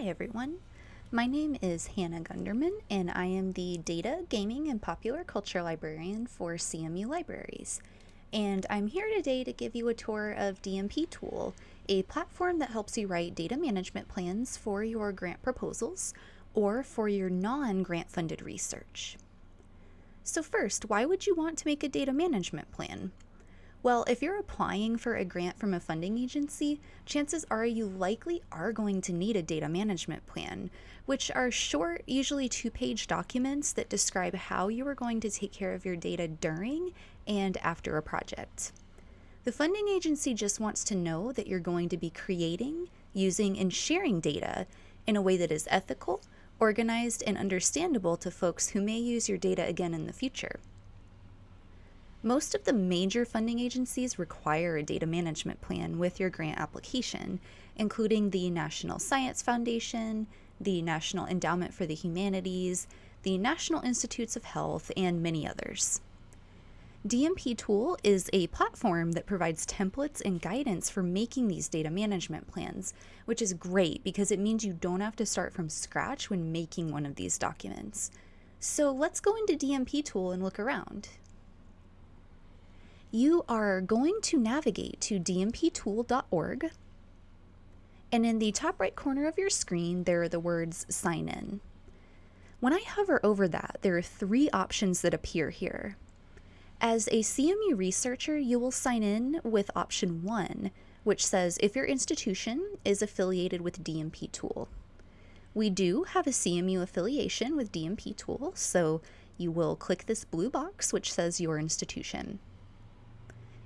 Hi everyone. My name is Hannah Gunderman and I am the Data, Gaming, and Popular Culture Librarian for CMU Libraries. And I'm here today to give you a tour of DMP Tool, a platform that helps you write data management plans for your grant proposals or for your non-grant funded research. So first, why would you want to make a data management plan? Well, if you're applying for a grant from a funding agency, chances are you likely are going to need a data management plan, which are short, usually two page documents that describe how you are going to take care of your data during and after a project. The funding agency just wants to know that you're going to be creating, using, and sharing data in a way that is ethical, organized, and understandable to folks who may use your data again in the future. Most of the major funding agencies require a data management plan with your grant application, including the National Science Foundation, the National Endowment for the Humanities, the National Institutes of Health, and many others. DMP Tool is a platform that provides templates and guidance for making these data management plans, which is great because it means you don't have to start from scratch when making one of these documents. So let's go into DMP Tool and look around you are going to navigate to dmptool.org. And in the top right corner of your screen, there are the words sign in. When I hover over that, there are three options that appear here. As a CMU researcher, you will sign in with option one, which says if your institution is affiliated with DMP Tool. We do have a CMU affiliation with DMP Tool, so you will click this blue box which says your institution.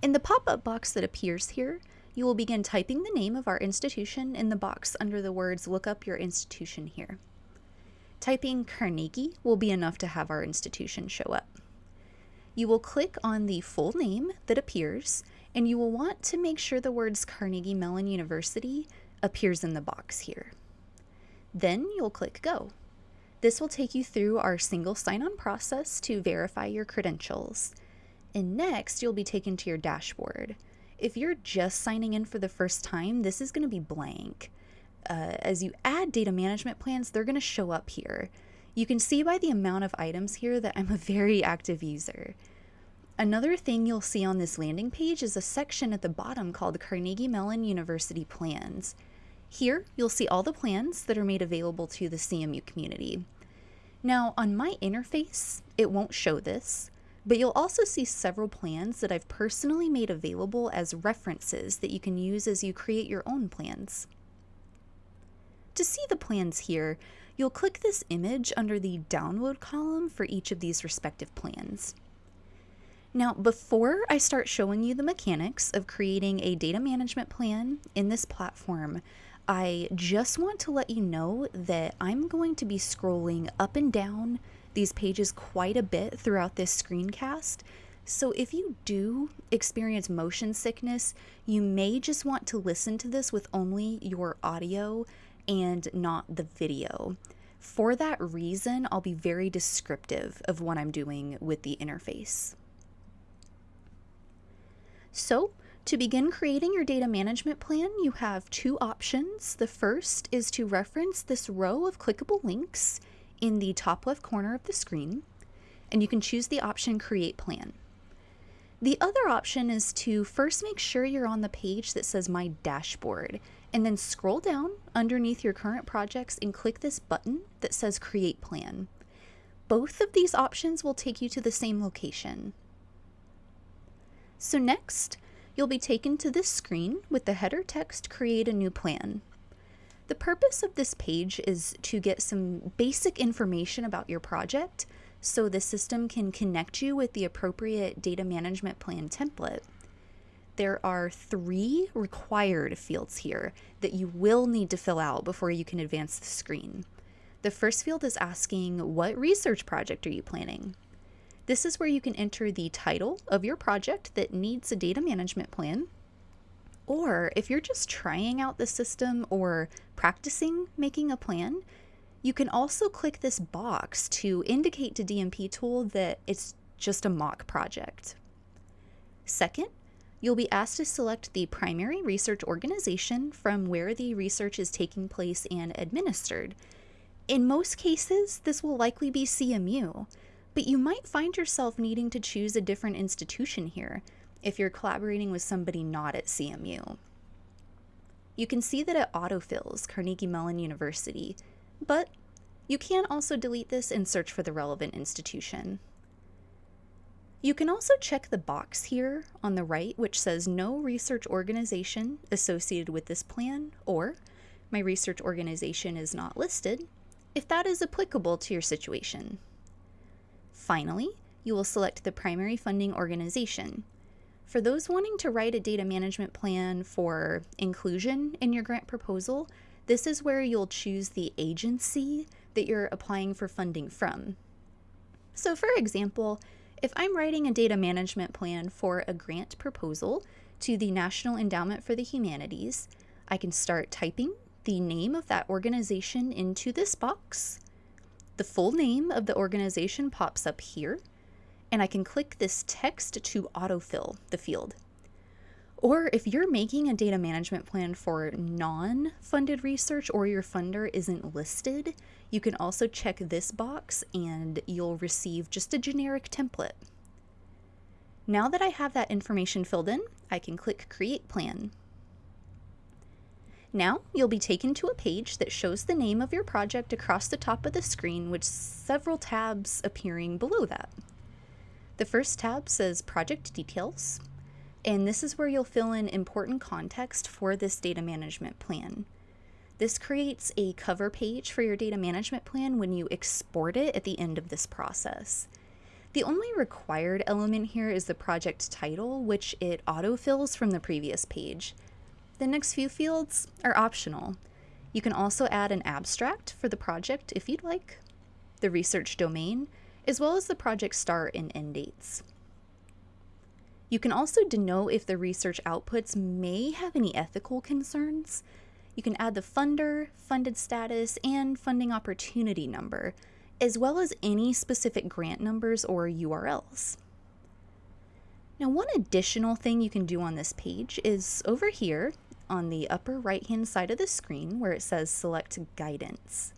In the pop-up box that appears here, you will begin typing the name of our institution in the box under the words look up your institution here. Typing Carnegie will be enough to have our institution show up. You will click on the full name that appears and you will want to make sure the words Carnegie Mellon University appears in the box here. Then you'll click go. This will take you through our single sign-on process to verify your credentials. And next, you'll be taken to your dashboard. If you're just signing in for the first time, this is going to be blank. Uh, as you add data management plans, they're going to show up here. You can see by the amount of items here that I'm a very active user. Another thing you'll see on this landing page is a section at the bottom called Carnegie Mellon University Plans. Here, you'll see all the plans that are made available to the CMU community. Now, on my interface, it won't show this, but you'll also see several plans that I've personally made available as references that you can use as you create your own plans. To see the plans here, you'll click this image under the download column for each of these respective plans. Now, before I start showing you the mechanics of creating a data management plan in this platform, I just want to let you know that I'm going to be scrolling up and down these pages quite a bit throughout this screencast. So if you do experience motion sickness, you may just want to listen to this with only your audio and not the video. For that reason, I'll be very descriptive of what I'm doing with the interface. So, to begin creating your data management plan, you have two options. The first is to reference this row of clickable links in the top left corner of the screen, and you can choose the option Create Plan. The other option is to first make sure you're on the page that says My Dashboard, and then scroll down underneath your current projects and click this button that says Create Plan. Both of these options will take you to the same location. So next, you'll be taken to this screen with the header text Create a New Plan. The purpose of this page is to get some basic information about your project so the system can connect you with the appropriate data management plan template. There are three required fields here that you will need to fill out before you can advance the screen. The first field is asking what research project are you planning? This is where you can enter the title of your project that needs a data management plan or if you're just trying out the system or practicing making a plan, you can also click this box to indicate to DMP Tool that it's just a mock project. Second, you'll be asked to select the primary research organization from where the research is taking place and administered. In most cases, this will likely be CMU, but you might find yourself needing to choose a different institution here if you're collaborating with somebody not at CMU. You can see that it autofills Carnegie Mellon University, but you can also delete this and search for the relevant institution. You can also check the box here on the right which says no research organization associated with this plan or my research organization is not listed if that is applicable to your situation. Finally, you will select the primary funding organization. For those wanting to write a data management plan for inclusion in your grant proposal, this is where you'll choose the agency that you're applying for funding from. So for example, if I'm writing a data management plan for a grant proposal to the National Endowment for the Humanities, I can start typing the name of that organization into this box. The full name of the organization pops up here, and I can click this text to autofill the field. Or if you're making a data management plan for non funded research or your funder isn't listed, you can also check this box and you'll receive just a generic template. Now that I have that information filled in, I can click Create Plan. Now you'll be taken to a page that shows the name of your project across the top of the screen with several tabs appearing below that. The first tab says Project Details, and this is where you'll fill in important context for this data management plan. This creates a cover page for your data management plan when you export it at the end of this process. The only required element here is the project title, which it autofills from the previous page. The next few fields are optional. You can also add an abstract for the project if you'd like, the research domain, as well as the project start and end dates. You can also denote if the research outputs may have any ethical concerns. You can add the funder, funded status, and funding opportunity number, as well as any specific grant numbers or URLs. Now, one additional thing you can do on this page is over here on the upper right hand side of the screen where it says select guidance.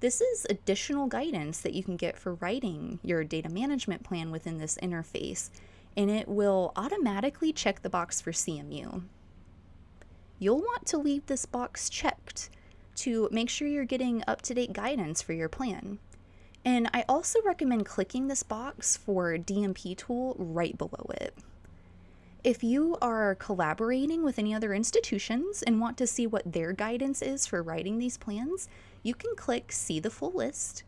This is additional guidance that you can get for writing your data management plan within this interface and it will automatically check the box for CMU. You'll want to leave this box checked to make sure you're getting up-to-date guidance for your plan. And I also recommend clicking this box for DMP tool right below it. If you are collaborating with any other institutions and want to see what their guidance is for writing these plans, you can click See the Full List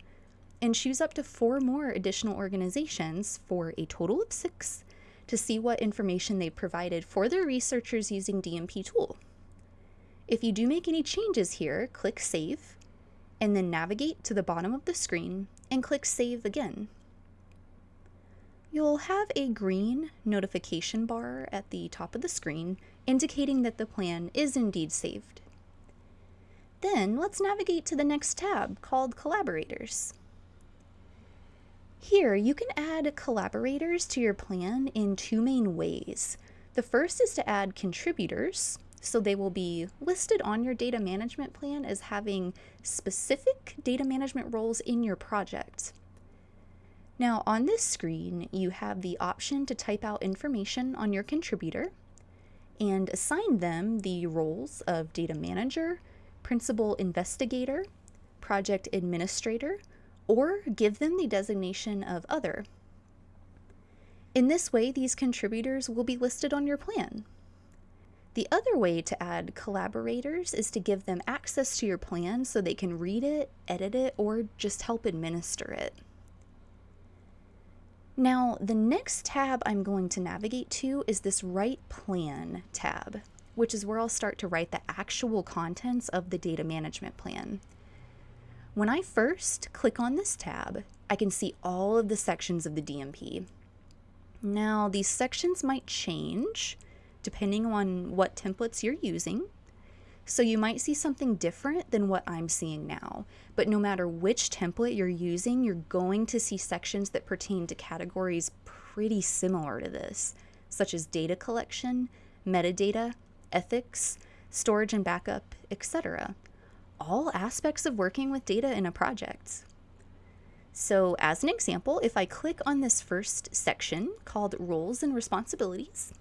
and choose up to four more additional organizations for a total of six to see what information they provided for their researchers using DMP tool. If you do make any changes here, click Save, and then navigate to the bottom of the screen and click Save again. You'll have a green notification bar at the top of the screen indicating that the plan is indeed saved. Then let's navigate to the next tab called Collaborators. Here, you can add collaborators to your plan in two main ways. The first is to add contributors, so they will be listed on your data management plan as having specific data management roles in your project. Now on this screen, you have the option to type out information on your contributor and assign them the roles of data manager, principal investigator, project administrator, or give them the designation of other. In this way, these contributors will be listed on your plan. The other way to add collaborators is to give them access to your plan so they can read it, edit it, or just help administer it. Now, the next tab I'm going to navigate to is this Write Plan tab, which is where I'll start to write the actual contents of the data management plan. When I first click on this tab, I can see all of the sections of the DMP. Now, these sections might change depending on what templates you're using. So you might see something different than what I'm seeing now. But no matter which template you're using, you're going to see sections that pertain to categories pretty similar to this. such as data collection, metadata, ethics, storage and backup, etc. All aspects of working with data in a project. So, as an example, if I click on this first section called Roles and Responsibilities,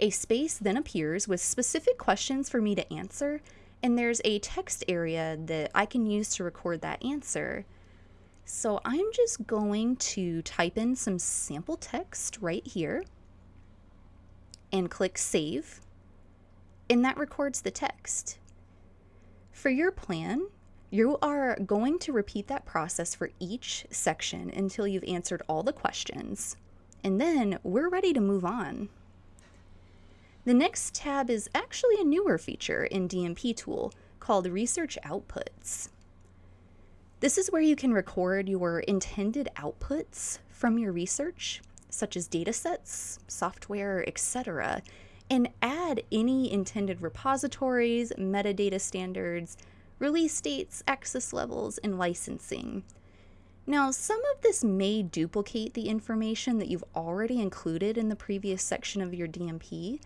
a space then appears with specific questions for me to answer, and there's a text area that I can use to record that answer. So I'm just going to type in some sample text right here and click Save, and that records the text. For your plan, you are going to repeat that process for each section until you've answered all the questions, and then we're ready to move on. The next tab is actually a newer feature in DMP Tool called Research Outputs. This is where you can record your intended outputs from your research, such as datasets, software, etc., and add any intended repositories, metadata standards, release dates, access levels, and licensing. Now, some of this may duplicate the information that you've already included in the previous section of your DMP,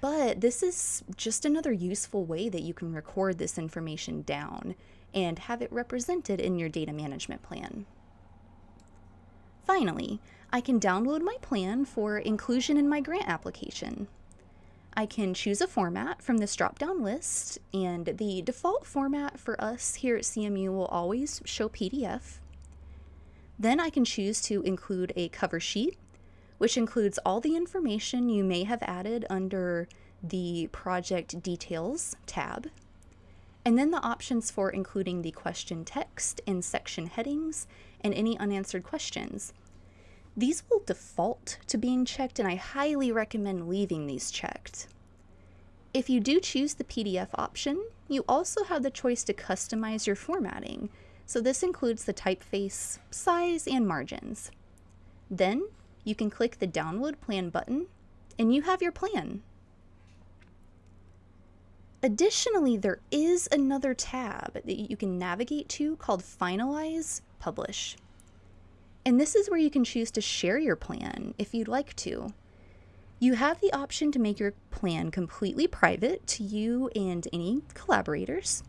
but this is just another useful way that you can record this information down and have it represented in your data management plan. Finally, I can download my plan for inclusion in my grant application. I can choose a format from this drop-down list, and the default format for us here at CMU will always show PDF. Then I can choose to include a cover sheet which includes all the information you may have added under the Project Details tab, and then the options for including the question text and section headings and any unanswered questions. These will default to being checked, and I highly recommend leaving these checked. If you do choose the PDF option, you also have the choice to customize your formatting, so this includes the typeface, size, and margins. Then you can click the download plan button and you have your plan. Additionally, there is another tab that you can navigate to called Finalize Publish. And this is where you can choose to share your plan if you'd like to. You have the option to make your plan completely private to you and any collaborators,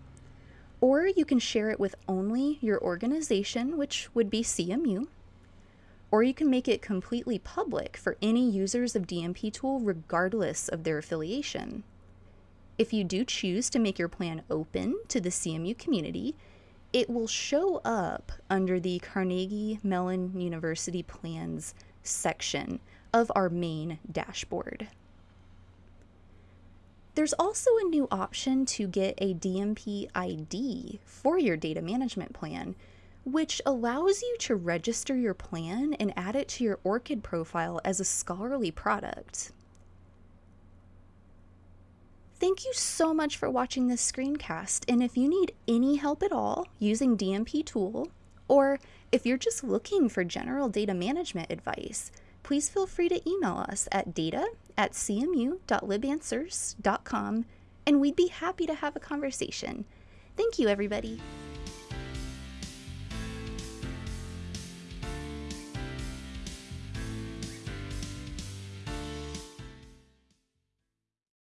or you can share it with only your organization, which would be CMU, or you can make it completely public for any users of DMP Tool regardless of their affiliation. If you do choose to make your plan open to the CMU community, it will show up under the Carnegie Mellon University Plans section of our main dashboard. There's also a new option to get a DMP ID for your data management plan, which allows you to register your plan and add it to your ORCID profile as a scholarly product. Thank you so much for watching this screencast, and if you need any help at all using DMP Tool, or if you're just looking for general data management advice, please feel free to email us at data at cmu.libanswers.com, and we'd be happy to have a conversation. Thank you, everybody.